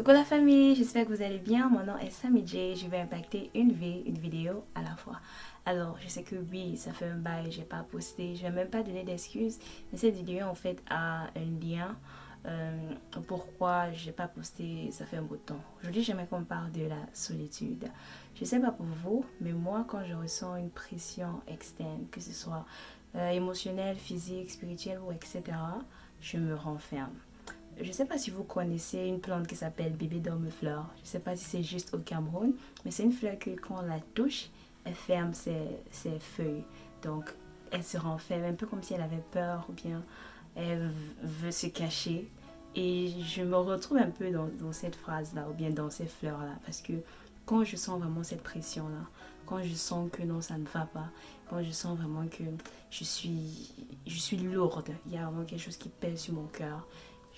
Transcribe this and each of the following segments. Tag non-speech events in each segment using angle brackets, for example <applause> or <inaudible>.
Coucou la famille, j'espère que vous allez bien. Mon nom est Sammy J. Je vais impacter une vie, une vidéo à la fois. Alors, je sais que oui, ça fait un bail, j'ai pas posté. Je vais même pas donner d'excuses. Mais cette vidéo en fait a un lien. Euh, pourquoi j'ai pas posté ça fait un bout de temps. Aujourd'hui, j'aimerais qu'on parle de la solitude. Je sais pas pour vous, mais moi, quand je ressens une pression externe, que ce soit euh, émotionnelle, physique, spirituelle ou etc., je me renferme. Je ne sais pas si vous connaissez une plante qui s'appelle bébé dorme fleur. Je ne sais pas si c'est juste au Cameroun, mais c'est une fleur que quand on la touche, elle ferme ses, ses, feuilles. Donc, elle se renferme un peu comme si elle avait peur ou bien elle veut se cacher. Et je me retrouve un peu dans, dans cette phrase-là ou bien dans ces fleurs-là parce que quand je sens vraiment cette pression-là, quand je sens que non, ça ne va pas, quand je sens vraiment que je suis, je suis lourde, il y a vraiment quelque chose qui pèse sur mon cœur,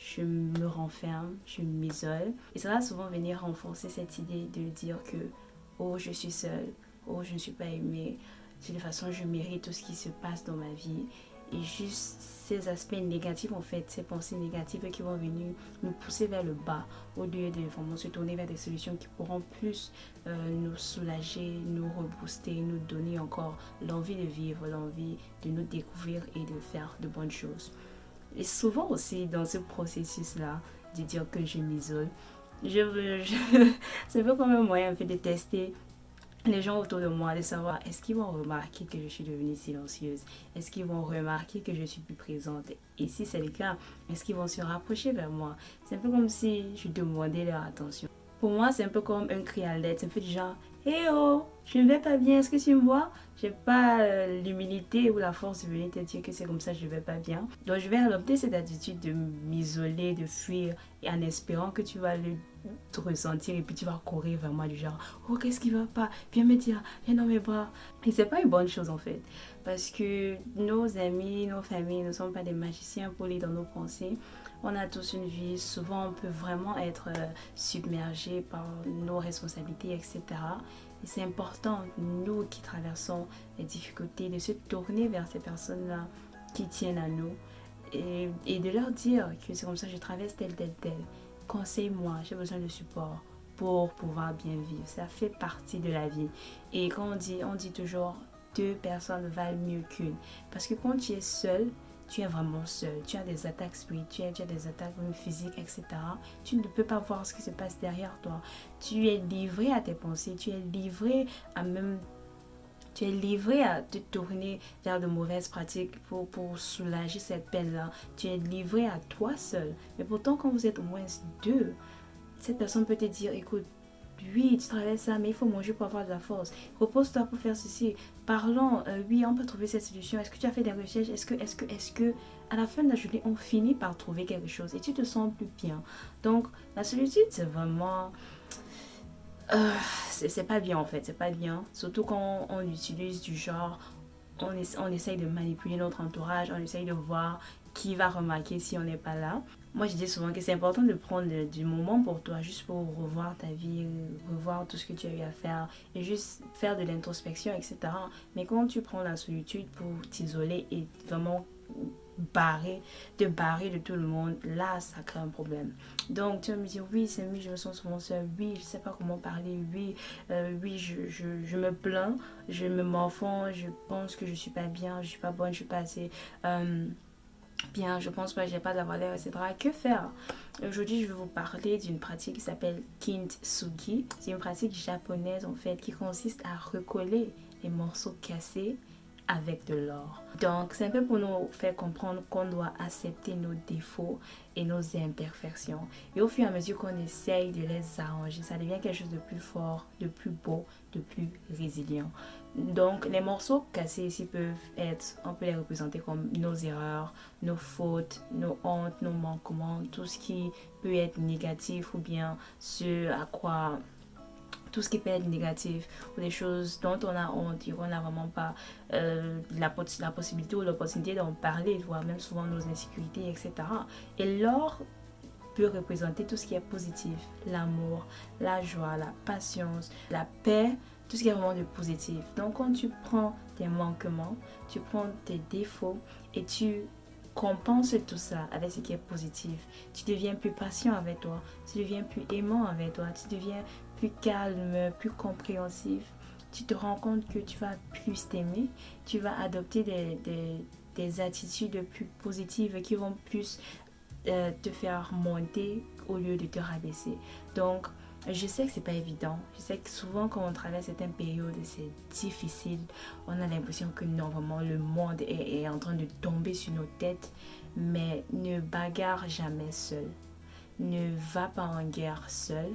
je me renferme, je m'isole. Et ça va souvent venir renforcer cette idée de dire que oh je suis seule, oh je ne suis pas aimée, de toute façon je mérite tout ce qui se passe dans ma vie. Et juste ces aspects négatifs en fait, ces pensées négatives qui vont venir nous pousser vers le bas au lieu de vraiment se tourner vers des solutions qui pourront plus euh, nous soulager, nous rebooster, nous donner encore l'envie de vivre, l'envie de nous découvrir et de faire de bonnes choses. Et souvent aussi dans ce processus-là, de dire que je m'isole, je, <laughs> je, c'est un peu comme un moyen de tester les gens autour de moi, de savoir est-ce qu'ils vont remarquer que je suis devenue silencieuse? Est-ce qu'ils vont remarquer que je suis plus présente? Et si c'est le cas, est-ce qu'ils vont se rapprocher vers moi? C'est un peu comme si je demandais leur attention. Pour moi, c'est un peu comme un cri à l'aide. C'est un peu du genre Hé oh, je ne vais pas bien, est-ce que tu me vois? J'ai pas euh, l'humilité ou la force de venir te dire que c'est comme ça, je ne vais pas bien. Donc je vais adopter cette attitude de m'isoler, de fuir, et en espérant que tu vas le ressentir et puis tu vas courir vers moi du genre oh qu'est-ce qui va pas? Viens me dire viens dans mes bras. Et c'est pas une bonne chose en fait. Parce que nos amis nos familles ne sont pas des magiciens polis dans nos pensées. On a tous une vie. Souvent on peut vraiment être euh, submergé par nos responsabilités etc et c'est important nous qui traversons les difficultés de se tourner vers ces personnes là qui tiennent à nous et, et de leur dire que c'est comme ça je traverse tel tel tel conseille-moi, j'ai besoin de support pour pouvoir bien vivre. Ça fait partie de la vie. Et quand on dit, on dit toujours deux personnes valent mieux qu'une. Parce que quand tu es seul, tu es vraiment seul. Tu as des attaques spirituelles, tu as des attaques physiques, etc. Tu ne peux pas voir ce qui se passe derrière toi. Tu es livré à tes pensées, tu es livré à même tu es livré à te tourner vers de mauvaises pratiques pour, pour soulager cette peine-là. Tu es livré à toi seul. Mais pourtant, quand vous êtes au moins deux, cette personne peut te dire, écoute, oui, tu travailles ça, mais il faut manger pour avoir de la force. Repose-toi pour faire ceci. Parlons, euh, oui, on peut trouver cette solution. Est-ce que tu as fait des recherches? Est-ce que, est-ce que, est-ce que, à la fin de la journée, on finit par trouver quelque chose et tu te sens plus bien? Donc, la solitude, c'est vraiment euh, c'est pas bien en fait, c'est pas bien. Surtout quand on utilise du genre, on, on essaye de manipuler notre entourage, on essaye de voir qui va remarquer si on n'est pas là. Moi, je dis souvent que c'est important de prendre du moment pour toi, juste pour revoir ta vie, revoir tout ce que tu as eu à faire et juste faire de l'introspection, etc. Mais quand tu prends la solitude pour t'isoler et vraiment barrer, te barrer de tout le monde, là, ça crée un problème. Donc, tu vas me dire, oui, c'est mieux, je me sens souvent seule, oui, je sais pas comment parler, oui, euh, oui, je, je, je, me plains, je me m'enfonce, je pense que je suis pas bien, je suis pas bonne, je suis pas assez... Euh, bien, je pense pas, j'ai pas de la valeur, etc. Que faire? Aujourd'hui, je vais vous parler d'une pratique qui s'appelle Kintsugi. C'est une pratique japonaise en fait qui consiste à recoller les morceaux cassés avec de l'or. Donc, c'est un peu pour nous faire comprendre qu'on doit accepter nos défauts et nos imperfections. Et au fur et à mesure qu'on essaye de les arranger, ça devient quelque chose de plus fort, de plus beau, de plus résilient. Donc, les morceaux cassés ici peuvent être, on peut les représenter comme nos erreurs, nos fautes, nos hontes, nos manquements, tout ce qui peut être négatif ou bien ce à quoi tout ce qui peut être négatif ou des choses dont on a honte on n'a vraiment pas euh, la, la possibilité ou l'opportunité d'en parler, voire même souvent nos insécurités, etc. Et l'or peut représenter tout ce qui est positif, l'amour, la joie, la patience, la paix, tout ce qui est vraiment de positif. Donc quand tu prends tes manquements, tu prends tes défauts et tu compenses tout ça avec ce qui est positif. Tu deviens plus patient avec toi, tu deviens plus aimant avec toi, tu deviens plus calme, plus compréhensif. Tu te rends compte que tu vas plus t'aimer, tu vas adopter des, des, attitudes plus positives qui vont plus euh, te faire monter au lieu de te rabaisser. Donc, je sais que c'est pas évident. Je sais que souvent quand on traverse certaines périodes, c'est difficile. On a l'impression que non, vraiment, le monde est, en train de tomber sur nos têtes. Mais ne bagarre jamais seul. Ne va pas en guerre seul.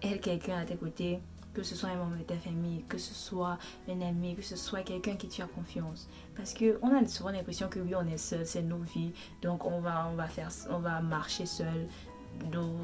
Aide quelqu'un à tes côtés, que ce soit un membre de ta famille, que ce soit un ami, que ce soit quelqu'un qui tu as confiance. Parce qu'on a souvent l'impression que oui, on est seul, c'est nos vies, donc on va, on va, faire, on va marcher seul. Nos,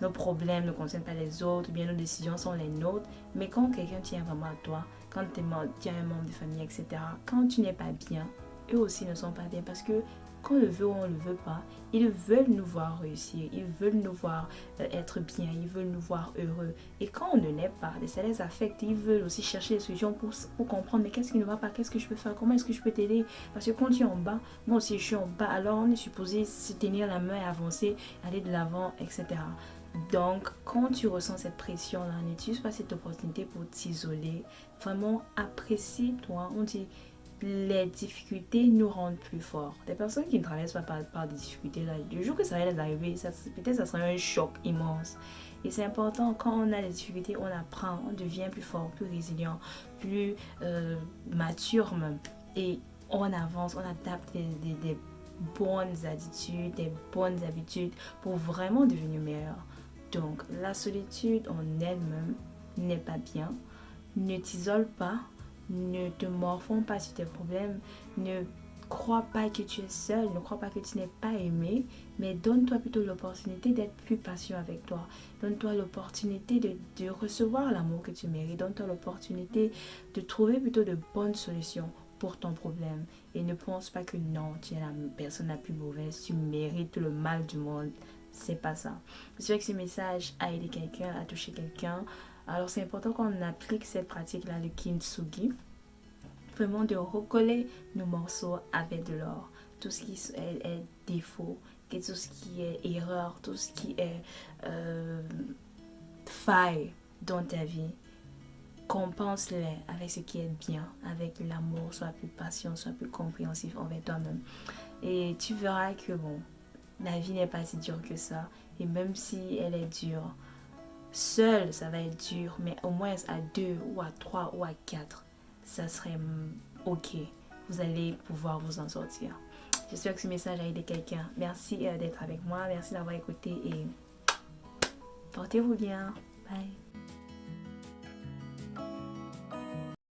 nos problèmes ne concernent pas les autres, bien nos décisions sont les nôtres. Mais quand quelqu'un tient vraiment à toi, quand tu es un membre de famille, etc., quand tu n'es pas bien, eux aussi ne sont pas bien parce que qu'on le veut ou on ne le veut pas, ils veulent nous voir réussir, ils veulent nous voir euh, être bien, ils veulent nous voir heureux. Et quand on ne l'est pas, ça les affecte, ils veulent aussi chercher des solutions pour, pour comprendre, mais qu'est-ce qui ne va pas, qu'est-ce que je peux faire, comment est-ce que je peux t'aider? Parce que quand tu es en bas, moi aussi je suis en bas, alors on est supposé se tenir la main et avancer, aller de l'avant, etc. Donc, quand tu ressens cette pression-là, n'utilise pas cette opportunité pour t'isoler. Vraiment, apprécie-toi. On dit, les difficultés nous rendent plus forts. Des personnes qui ne traversent pas par, des difficultés, là, le jour que ça va les arriver, peut-être ça sera un choc immense. Et c'est important, quand on a des difficultés, on apprend, on devient plus fort, plus résilient, plus euh, mature même. Et on avance, on adapte des, des bonnes attitudes, des bonnes habitudes pour vraiment devenir meilleur. Donc, la solitude en elle-même n'est pas bien. Ne t'isole pas, ne te morfonds pas sur tes problèmes, ne crois pas que tu es seul, ne crois pas que tu n'es pas aimé, mais donne-toi plutôt l'opportunité d'être plus patient avec toi. Donne-toi l'opportunité de, recevoir l'amour que tu mérites. Donne-toi l'opportunité de trouver plutôt de bonnes solutions pour ton problème. Et ne pense pas que non, tu es la personne la plus mauvaise, tu mérites le mal du monde. C'est pas ça. C'est vrai que ce message a aidé quelqu'un, a touché quelqu'un. Alors c'est important qu'on applique cette pratique-là, le kintsugi. Vraiment de recoller nos morceaux avec de l'or. Tout ce qui est, défaut, tout ce qui est erreur, tout ce qui est euh, faille dans ta vie compense-les avec ce qui est bien, avec l'amour, soit plus patient, soit plus compréhensif envers toi-même. Et tu verras que bon, la vie n'est pas si dure que ça. Et même si elle est dure, seule, ça va être dur, mais au moins à deux ou à trois ou à quatre, ça serait ok. Vous allez pouvoir vous en sortir. J'espère que ce message a aidé quelqu'un. Merci euh, d'être avec moi. Merci d'avoir écouté et portez-vous bien. Bye.